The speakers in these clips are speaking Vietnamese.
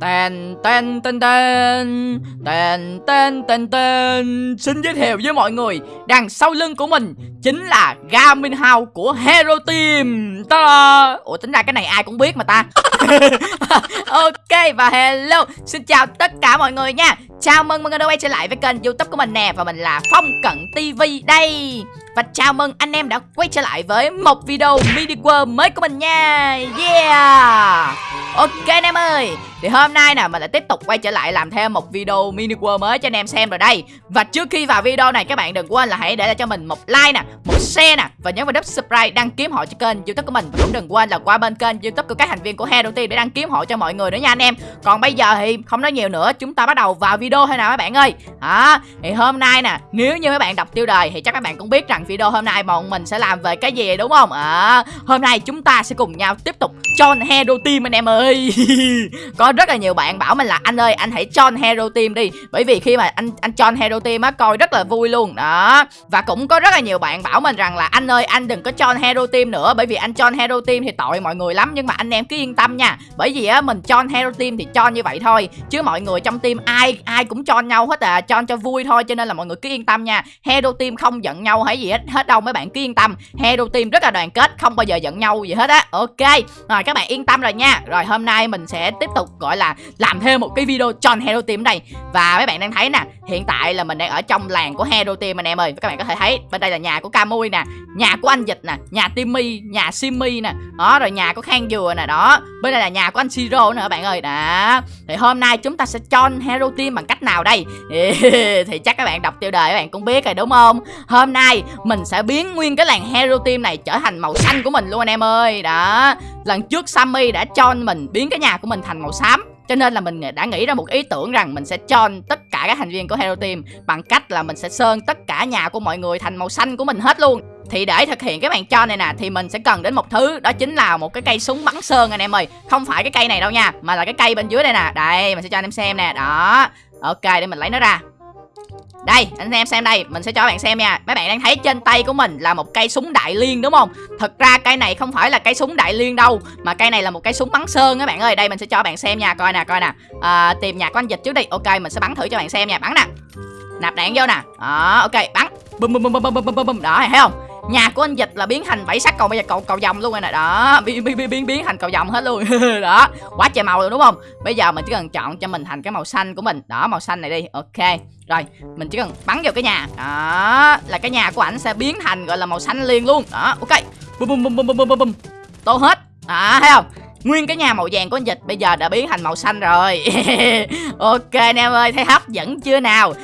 Tên tên tên tên tên tên tên tên Xin giới thiệu với mọi người, Đằng sau lưng của mình Chính là Garmin House của Hero Team. Ta Ủa, tính ra cái này ai cũng biết mà ta. Ok, và hello. Xin chào tất cả mọi người nha. Chào mừng mọi người đã quay trở lại với kênh youtube của mình nè, Và mình là Phong Cận TV đây. Và chào mừng anh em đã quay trở lại với một video mini world mới của mình nha. Yeah. Ok, anh em ơi. Thì hôm nay nè mình lại tiếp tục quay trở lại làm thêm một video mini world mới cho anh em xem rồi đây. Và trước khi vào video này các bạn đừng quên là hãy để lại cho mình một like nè Một share nè Và nhấn vào nút subscribe đăng ký họ cho kênh youtube của mình. Và cũng đừng quên là qua bên kênh youtube của các thành viên của Hero Team để đăng ký họ cho mọi người nữa nha anh em. Còn bây giờ thì không nói nhiều nữa Chúng ta bắt đầu vào video thôi nào các bạn ơi. À, Thì hôm nay nè Nếu như các bạn đọc tiêu đề thì chắc các bạn cũng biết rằng video hôm nay bọn mình sẽ làm về cái gì đúng không? À, Hôm nay chúng ta sẽ cùng nhau tiếp tục cho Hero Team anh em ơi. Có rất là nhiều bạn bảo mình là, anh ơi, anh hãy join Hero Team đi. Bởi vì khi mà anh anh join Hero Team á, coi rất là vui luôn. Đó. Và cũng có rất là nhiều bạn bảo mình rằng là, anh ơi, anh đừng có join Hero Team nữa, Bởi vì anh join Hero Team thì tội mọi người lắm, Nhưng mà anh em cứ yên tâm nha. Bởi vì á, mình join Hero Team thì cho như vậy thôi, Chứ mọi người trong team ai ai cũng cho nhau hết à Cho cho vui thôi, cho nên là mọi người cứ yên tâm nha. Hero Team không giận nhau hay gì hết hết đâu, mấy bạn cứ yên tâm. Hero Team rất là đoàn kết, không bao giờ giận nhau gì hết á. Ok, rồi các bạn yên tâm rồi nha. Rồi hôm nay mình sẽ tiếp tục gọi là làm thêm một cái video tròn Hero Team đây Và mấy bạn đang thấy nè, Hiện tại là mình đang ở trong làng của Hero Team anh em ơi. Các bạn có thể thấy, bên đây là nhà của Camui nè, Nhà của anh Dịch nè, Nhà Timmy, Nhà Simmy nè. Đó, rồi nhà của Khang Dừa nè, đó. Bên đây là nhà của anh Siro nữa các bạn ơi? Đó. Thì hôm nay chúng ta sẽ tròn Hero Team bằng cách nào đây? Thì chắc các bạn đọc tiêu đề các bạn cũng biết rồi, đúng không? Hôm nay mình sẽ biến nguyên cái làng Hero Team này trở thành màu xanh của mình luôn anh em ơi. Đó. Lần trước Sammy đã cho mình, biến cái nhà của mình thành màu xanh cho nên là mình đã nghĩ ra một ý tưởng rằng mình sẽ cho tất cả các thành viên của Hero Team bằng cách là mình sẽ sơn tất cả nhà của mọi người thành màu xanh của mình hết luôn. Thì để thực hiện cái màn cho này nè thì mình sẽ cần đến một thứ đó chính là một cái cây súng bắn sơn anh em ơi. Không phải cái cây này đâu nha, mà là cái cây bên dưới đây nè. Đây, mình sẽ cho anh em xem nè. Đó. Ok, để mình lấy nó ra. Đây, anh em xem đây, mình sẽ cho bạn xem nha. Mấy bạn đang thấy trên tay của mình là một cây súng đại liên đúng không? Thật ra cây này không phải là cây súng đại liên đâu Mà cây này là một cây súng bắn sơn các bạn ơi. Đây mình sẽ cho bạn xem nha, coi nè, coi nè. À, Tìm nhạc của anh dịch trước đi, ok mình sẽ bắn thử cho bạn xem nha. Bắn nè. Nạp đạn vô nè, đó, ok, bắn. Bum bum bum bum bum bum bum, đó, thấy không? Nhà của anh dịch là biến thành bảy sắc cầu bây giờ cầu cầu vòng luôn rồi nè. Đó, biến biến biến biến thành cầu vòng hết luôn. Đó, quá trời màu rồi đúng không? Bây giờ mình chỉ cần chọn cho mình thành cái màu xanh của mình. Đó, màu xanh này đi. Ok, rồi, mình chỉ cần bắn vào cái nhà. Đó, là cái nhà của ảnh sẽ biến thành gọi là màu xanh liền luôn. Đó, ok. Bum bum bum bum bum bum bum tô hết. À thấy không? Nguyên cái nhà màu vàng của anh Dịch bây giờ đã biến thành màu xanh rồi. Ok, anh em ơi, thấy hấp dẫn chưa nào?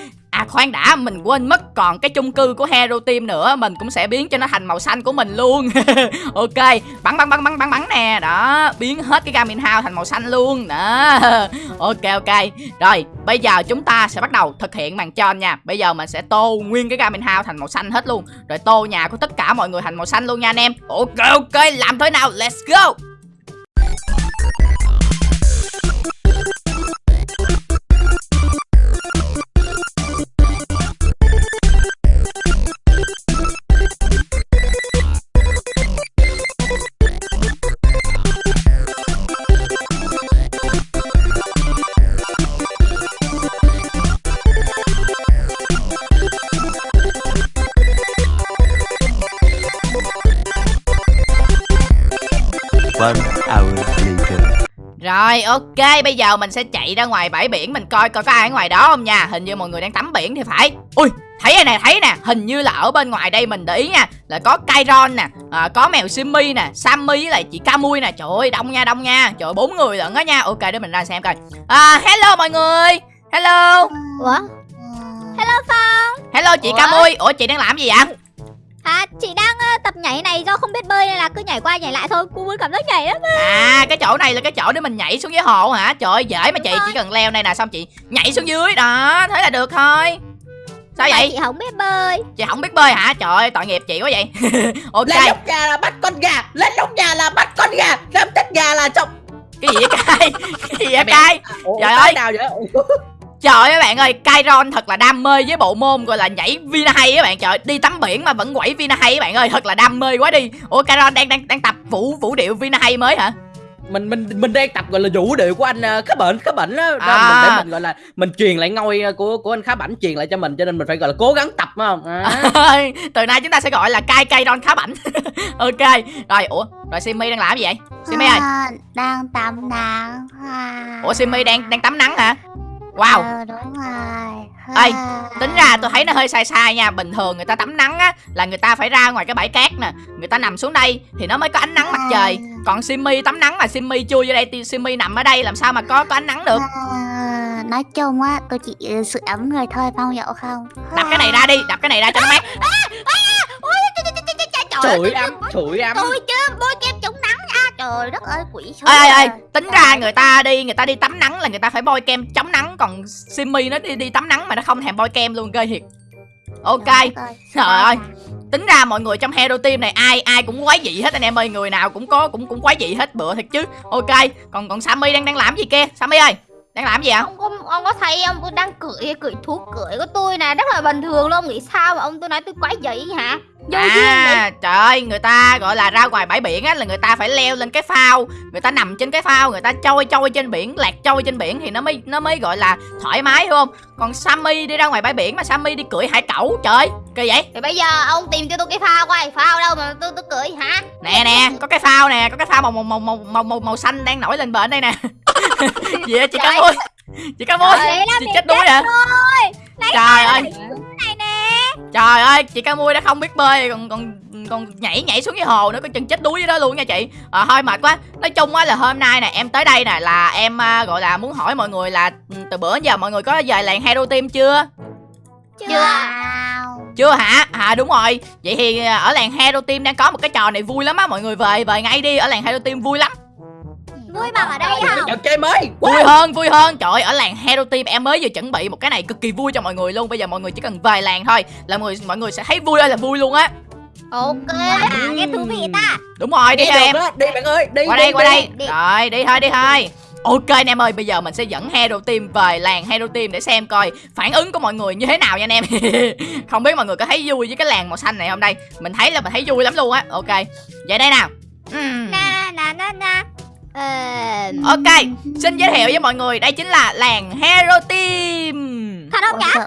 À khoan đã, mình quên mất còn cái chung cư của Hero Team nữa, Mình cũng sẽ biến cho nó thành màu xanh của mình luôn. Ok, bắn bắn bắn bắn bắn bắn nè. Đó, biến hết cái Garmin House thành màu xanh luôn. Đó. Ok ok. Rồi, bây giờ chúng ta sẽ bắt đầu thực hiện màn tròn nha. Bây giờ mình sẽ tô nguyên cái Garmin House thành màu xanh hết luôn. Rồi tô nhà của tất cả mọi người thành màu xanh luôn nha anh em. Ok ok, làm thế nào? Let's go! One hour later. Rồi ok bây giờ mình sẽ chạy ra ngoài bãi biển Mình coi coi có ai ở ngoài đó không nha. Hình như mọi người đang tắm biển thì phải. Ui thấy rồi nè thấy nè. Hình như là ở bên ngoài đây mình để ý nha. Là có Kairon nè à, Có mèo Simmy nè Sammy với lại chị Camui nè. Trời ơi đông nha đông nha. Trời ơi bốn người lận đó nha. Ok để mình ra xem coi. À, Hello mọi người. Hello. Ủa? Hello Phong. Hello chị Ủa? Camui Ủa chị đang làm gì vậy? À chị đang tập nhảy này do không biết bơi nên là cứ nhảy qua nhảy lại thôi. Cô muốn cảm giác nhảy lắm À cái chỗ này là cái chỗ để mình nhảy xuống dưới hồ hả? Trời ơi dễ mà chị rồi. chỉ cần leo đây nè Xong chị. Nhảy xuống dưới đó Thế là được thôi. Sao vậy? chị không biết bơi. Chị không biết bơi hả? Trời ơi tội nghiệp chị quá vậy. Ok. Lên nóc nhà là bắt con gà lên nóc nhà là bắt con gà làm chết gà là xong. Cái gì vậy cay Cái gì vậy cay Trời cái ơi. nào vậy Trời ơi các bạn ơi Kairon thật là đam mê với bộ môn gọi là nhảy Vina hay các bạn. Trời đi tắm biển mà vẫn quẩy Vina hay các bạn ơi Thật là đam mê quá đi. Ủa Kairon đang đang đang tập vũ vũ điệu Vina hay mới hả? Mình mình mình đang tập gọi là vũ điệu của anh ờ, khá bệnh khá bệnh á. Đó, À. mình để mình gọi là mình truyền lại ngôi ờ, của của anh khá bảnh truyền lại cho mình cho nên mình phải gọi là cố gắng tập phải không? À. từ nay chúng ta sẽ gọi là cai cây ron khá bảnh ok rồi ủa rồi simi đang làm gì vậy? Simi ơi. À, đang tắm nắng à. ủa simi đang đang tắm nắng hả wow. Ờ, đúng rồi. Ê, À. tính ra tôi thấy nó hơi sai sai nha. Bình thường người ta tắm nắng á là người ta phải ra ngoài cái bãi cát nè. Người ta nằm xuống đây thì nó mới có ánh nắng mặt trời. Còn simi tắm nắng là simi chui vô đây thì simi nằm ở đây làm sao mà có có ánh nắng được? À, nói chung á tôi chỉ ừ, sự ấm người thôi phong dậu không? Đập cái này ra đi đập cái này ra cho nó mát. Sủi ấm sủi ấm tôi chứ bôi kem chống nắng. Nha trời đất ơi quỷ số ê ê ê tính ra người ta đi người ta đi tắm nắng là người ta phải bôi kem chống nắng còn simi nó đi đi tắm nắng mà nó không thèm bôi kem luôn ghê thiệt. Ok. Trời ơi. tính ra mọi người trong hero team này ai ai cũng quái dị hết anh em ơi người nào cũng có cũng cũng quái dị hết bữa thật chứ. Ok. Còn còn sammy đang đang làm gì kia? Sammy ơi đang làm gì ạ? Ông có, ông có thấy ông tôi đang cưỡi cưỡi thú cưỡi của tôi nè Rất là bình thường luôn. Ông nghĩ sao mà ông tôi nói tôi quái dị hả? Vô à trời ơi người ta gọi là ra ngoài bãi biển á là người ta phải leo lên cái phao. Người ta nằm trên cái phao người ta trôi trôi trên biển lạc trôi trên biển thì nó mới nó mới gọi là thoải mái hiểu không? Còn sammy đi ra ngoài bãi biển mà sammy đi cưỡi hải cẩu trời kỳ vậy? Thì bây giờ ông tìm cho tôi cái phao coi Phao đâu mà tôi tôi cưỡi hả? Nè nè có cái phao nè có cái phao màu màu màu màu màu, màu, màu xanh đang nổi lên bờ đây nè gì vậy? Chị cá môi chị cá môi chị chết đuối hả Lấy trời ơi. này nè. Trời ơi chị cá mui đã không biết bơi còn còn còn nhảy nhảy xuống cái hồ nữa có chừng chết đuối dưới đó luôn nha chị. À, thôi mệt quá. Nói chung á là hôm nay nè em tới đây nè là em à, gọi là muốn hỏi mọi người là ừ, từ bữa giờ mọi người có về làng hero team chưa. Chưa. Chưa hả? À đúng rồi. Vậy thì à, ở làng hero team đang có một cái trò này vui lắm á. Mọi người về về ngay đi. Ở làng hero team vui lắm Vui bằng ở đây không trò chơi mới. Vui hơn vui hơn. Trời ơi ở làng hero team em mới vừa chuẩn bị một cái này cực kỳ vui cho mọi người luôn. Bây giờ mọi người chỉ cần về làng thôi là mọi người mọi người sẽ thấy vui ơi là vui luôn á. Ok à, nghe thú vị ta. Đúng rồi đi đi em. đó đi bạn ơi đi qua đi, đây qua đi. đây. Đi. rồi đi thôi đi thôi. Ok anh em ơi bây giờ mình sẽ dẫn hero team về làng hero team để xem coi phản ứng của mọi người như thế nào nha anh em. Không biết mọi người có thấy vui với cái làng màu xanh này không đây? Mình thấy là mình thấy vui lắm luôn á. Ok vậy đây nào. Na na na na Ờ, ok xin giới thiệu với mọi người đây chính là làng hero team Thật không Ôi,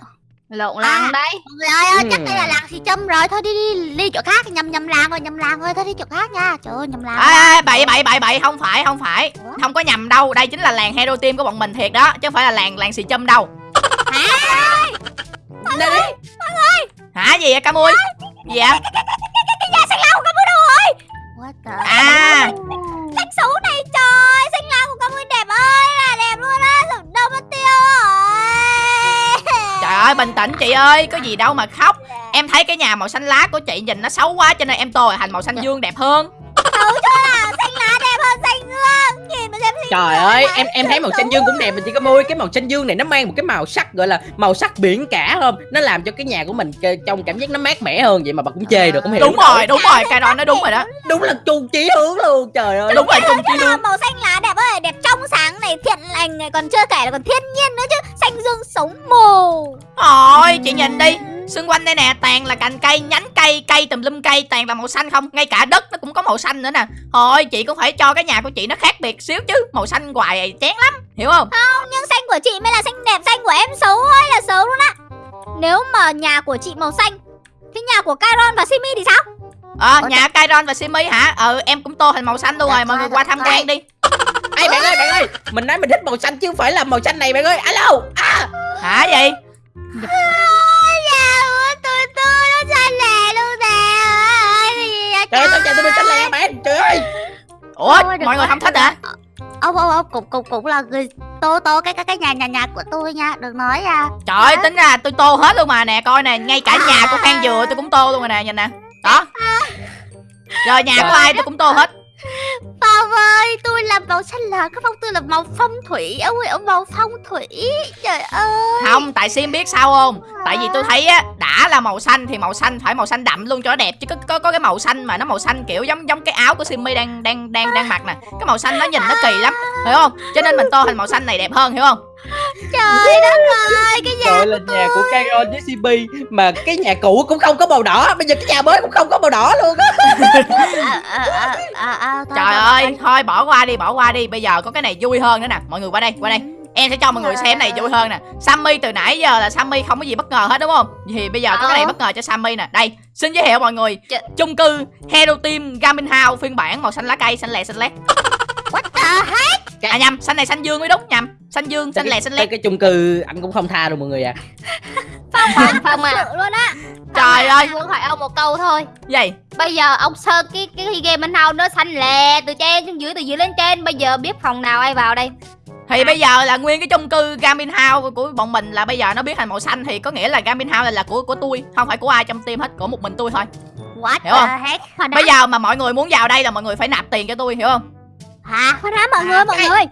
Lộn À. lăng đấy Trời ơi, chắc Ừ. đây là làng xì châm rồi Thôi đi đi đi chỗ khác nhầm nhầm làng rồi nhầm làng rồi Thôi đi chỗ khác nha Trời ơi nhầm làng à, à, bậy bậy bậy bậy không phải không phải không có nhầm đâu đây chính là làng hero team của bọn mình thiệt đó chứ không phải là làng làng xì châm đâu Nè đi hả gì vậy camui gì vậy What the à ơi bình tĩnh chị ơi Có gì đâu mà khóc. Em thấy cái nhà màu xanh lá của chị nhìn nó xấu quá Cho nên em tô thành màu xanh dương đẹp hơn. Xấu chưa là xanh lá đẹp hơn xanh dương Nhìn mà xem xanh Trời ơi, em em thấy màu xanh dương cũng đẹp mà chị có môi cái màu xanh dương này nó mang một cái màu sắc gọi là màu sắc biển cả không? Nó làm cho cái nhà của mình trông cảm giác nó mát mẻ hơn vậy mà bà cũng chê được không hiểu. Đúng rồi đúng rồi Caron nói đúng rồi đó Đúng là chung chí hướng luôn. Trời ơi. Đúng rồi chi là luôn màu xanh lá đẹp ơi đẹp trong sáng này thiện lành này còn chưa kể là còn thiên nhiên nữa chứ xanh dương sống mù Ôi chị nhìn đi Xung quanh đây nè toàn là cành cây Nhánh cây cây tùm lum cây toàn là màu xanh không? Ngay cả đất nó cũng có màu xanh nữa nè. Thôi chị cũng phải cho cái nhà của chị nó khác biệt xíu chứ Màu xanh hoài chán lắm Hiểu không? Không nhưng xanh của chị mới là xanh đẹp xanh của em xấu ơi là xấu luôn á. Nếu mà nhà của chị màu xanh thì nhà của Caron và Simi thì sao? Ờ Ủa, nhà Kairon và Simi hả? Ừ em cũng tô thành màu xanh luôn rồi Mọi người qua tham quan đi. Ê bạn ơi, bạn ơi, mình nói mình thích màu xanh chứ không phải là màu xanh này bạn ơi. Alo. À. Hả gì Trời ơi, sao nhà tôi bị xanh lè bạn? Trời ơi. Ủa mọi người không thích hả rồi. ông ông ông cũng cũng cũng là người tô tô cái cái cái nhà nhà nhà của tôi nha đừng nói nha Trời ơi tính ra tôi tô hết luôn mà nè coi nè Ngay cả nhà của Phan Dừa tôi cũng tô luôn rồi nè nhìn nè Đó Rồi nhà của ai tôi cũng tô hết Phong ơi tôi là màu xanh là cái phong tôi là màu phong thủy. Ông ơi ông màu phong thủy. Trời ơi. Không tại Sim biết sao không? Tại vì tôi thấy á đã là màu xanh thì màu xanh phải màu xanh đậm luôn cho nó đẹp. Chứ có có, có cái màu xanh mà nó màu xanh kiểu giống giống cái áo của Simmy đang đang đang đang mặc nè. Cái màu xanh nó nhìn nó kỳ lắm hiểu không? Cho nên mình tô thành màu xanh này đẹp hơn hiểu không? Trời đất ơi là nhà của Caron với CP Mà cái nhà cũ cũng không có màu đỏ. Bây giờ cái nhà mới cũng không có màu đỏ luôn á. À, à, à, à, à, thôi, Trời ơi, thôi. thôi bỏ qua đi, bỏ qua đi. Bây giờ có cái này vui hơn nữa nè. Mọi người qua đây, qua đây. Em sẽ cho mọi người xem này vui hơn nè. Sammy từ nãy giờ là Sammy không có gì bất ngờ hết đúng không? Thì bây giờ có cái này Ờ. bất ngờ cho Sammy nè. Đây, xin giới thiệu mọi người. Ch- Chung cư Hero Team Garmin House phiên bản màu xanh lá cây, xanh lè xanh lét. What the? À nhầm, xanh này xanh dương mới đúng nhầm. Xanh dương, xanh lè xanh lét cái chung cư anh cũng không tha đâu mọi người à Phong Phong, à, Phong à. luôn á. Trời ơi, muốn hỏi ông một câu thôi. Gì? Bây giờ ông sơn cái cái game anh hao nó xanh lè từ trên xuống dưới từ dưới lên trên. Bây giờ biết phòng nào ai vào đây? Thì bây giờ là nguyên cái chung cư Garmin House của bọn mình là bây giờ nó biến thành màu xanh Thì có nghĩa là Garmin House là, là của của tôi Không phải của ai trong team hết, của một mình tôi thôi. What Hiểu không? Bây giờ mà mọi người muốn vào đây là mọi người phải nạp tiền cho tôi, hiểu không Hả? Khoan đã mọi người mọi người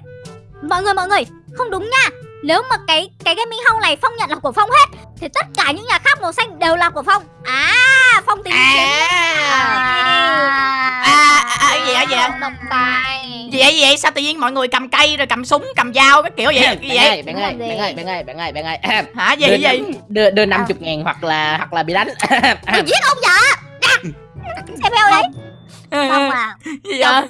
Mọi người mọi người Không đúng nha Nếu mà cái cái gaming house này Phong nhận là của Phong hết Thì tất cả những nhà khác màu xanh đều là của Phong À Phong tính À. À, À, à, à, cái gì vậy, gì vậy? Độc tài Gì vậy, gì vậy? Sao tự nhiên mọi người cầm cây rồi cầm súng, cầm dao cái kiểu vậy? Cái gì vậy? ơi, bạn ơi, bạn ơi, bạn ơi, bạn ơi, bạn ơi Hả? Gì đưa, gì? đưa, đưa 50 ngàn hoặc là hoặc là bị đánh Tôi giết ông vợ Xem theo đấy Phong à Gì vậy?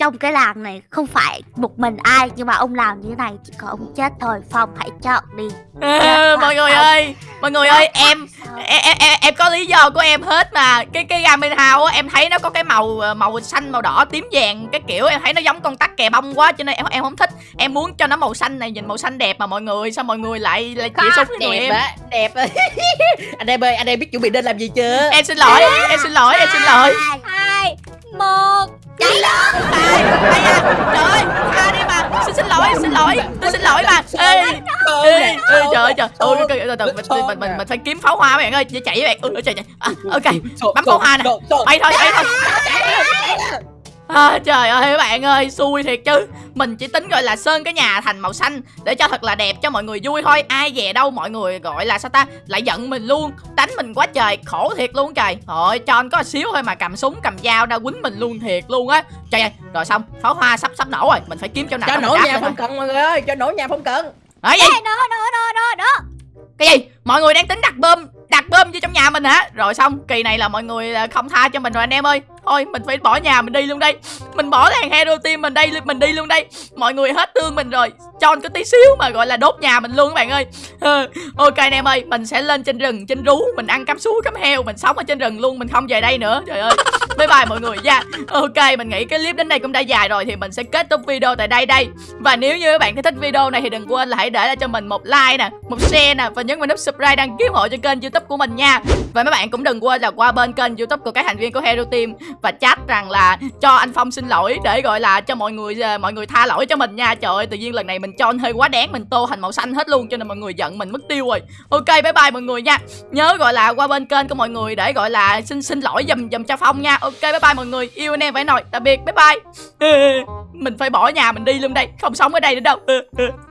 Trong cái làng này không phải một mình ai Nhưng mà ông làm như thế này chỉ có ông chết thôi Phong hãy chọn đi. À, mọi người ơi, mọi người ơi, em em, em em em có lý do của em hết mà. Cái cái Garmin House á em thấy nó có cái màu ờ, màu xanh màu đỏ tím vàng cái kiểu em thấy nó giống con tắc kè bông quá cho nên em em không thích. Em muốn cho nó màu xanh này nhìn màu xanh đẹp mà mọi người sao mọi người lại lại chĩa súng với người đẹp em? á đẹp á. Anh em ơi anh em biết chuẩn bị nên làm gì chưa? Em xin lỗi em xin lỗi em xin lỗi. Hai Một Chạy lên ai à trời ơi tha đi mà xin xin lỗi xin lỗi tôi xin lỗi bà ê ê ê trời ơi trời ôi cái- từ từ mình mình mình mình phải kiếm pháo hoa bạn ơi chạy với bạn ôi trời trời ok bấm pháo hoa nè. bay thôi bay thôi À, trời ơi các bạn ơi xui thiệt chứ. Mình chỉ tính gọi là sơn cái nhà thành màu xanh để cho thật là đẹp cho mọi người vui thôi. Ai về đâu mọi người gọi là sao ta? Lại giận mình luôn. Đánh mình quá trời khổ thiệt luôn trời. Thôi cho anh có xíu thôi mà cầm súng cầm dao ra quýnh mình luôn thiệt luôn á. Trời ơi rồi xong pháo hoa sắp sắp nổ rồi. Mình phải kiếm chỗ nào cho nổ nhà không cần mọi người ơi cho nổ nhà không cần. Nói gì? Ê, Đó đó đó đó đó cái gì? Mọi người đang tính đặt bơm đặt bơm vô trong nhà mình hả? Rồi xong kỳ này là mọi người à, không tha cho mình rồi anh em ơi ôi, mình phải bỏ nhà mình đi luôn đây. Mình bỏ thằng hero team mình đây, mình đi luôn đây. Mọi người hết thương mình rồi. Cho có tí xíu mà gọi là đốt nhà mình luôn các bạn ơi. Ok anh em ơi, mình sẽ lên trên rừng, trên rú, mình ăn cắm sú, cắm heo, mình sống ở trên rừng luôn, mình không về đây nữa. Trời ơi. Bye bye mọi người nha. Ok, mình nghĩ cái clip đến đây cũng đã dài rồi thì mình sẽ kết thúc video tại đây đây. Và nếu như các bạn thích video này thì đừng quên là hãy để lại cho mình một like nè, một share nè và nhấn vào nút subscribe đăng ký ủng hộ cho kênh youtube của mình nha. Và mấy bạn cũng đừng quên là qua bên kênh youtube của các thành viên của hero team và chat rằng là cho anh phong xin lỗi để gọi là cho mọi người ờ, mọi người tha lỗi cho mình nha. Trời ơi, tự nhiên lần này mình cho anh hơi quá đáng, mình tô thành màu xanh hết luôn, cho nên mọi người giận mình mất tiêu rồi. Ok, bye bye mọi người nha. Nhớ gọi là qua bên kênh của mọi người để gọi là xin xin lỗi dùm dùm cho phong nha. Ok, bye bye mọi người. Yêu anh em phải nồi tạm biệt, bye bye. Mình phải bỏ nhà mình đi luôn đây, không sống ở đây nữa đâu.